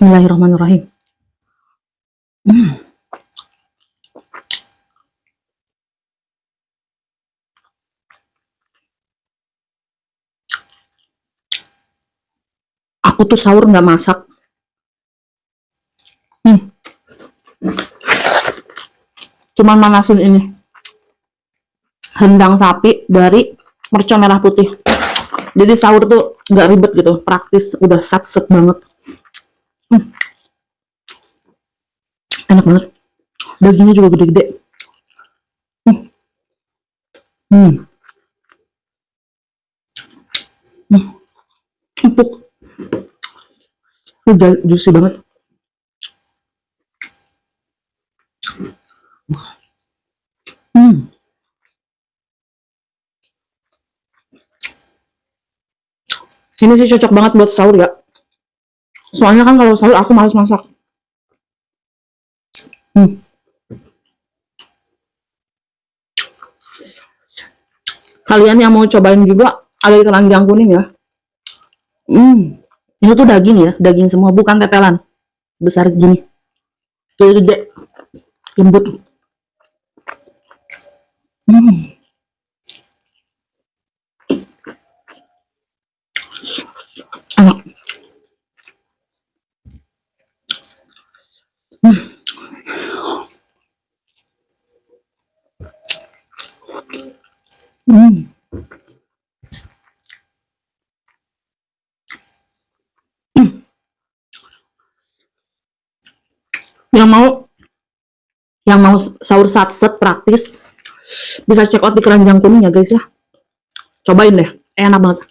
Bismillahirrahmanirrahim. Hmm. Aku tuh sahur nggak masak. Hmm. Cuman manasin ini. Rendang sapi dari mercon merah putih. Jadi sahur tuh nggak ribet gitu, praktis, udah sat-set banget. Hmm. Enak banget. Dagingnya juga gede-gede. Hmm. Hmm. Hmm. Empuk. Udah juicy banget. Hmm. Ini sih cocok banget buat sahur ya. Soalnya kan kalau sahur aku males masak. Hmm. Kalian yang mau cobain juga ada di keranjang kuning ya. Hmm. Ini tuh daging ya, daging semua bukan tetelan. Besar gini. Tuh gede. Lembut. Hmm. Enak. Hmm. Hmm. Yang mau yang mau sahur satset praktis bisa check out di keranjang kuning ya guys ya. Cobain deh, enak banget.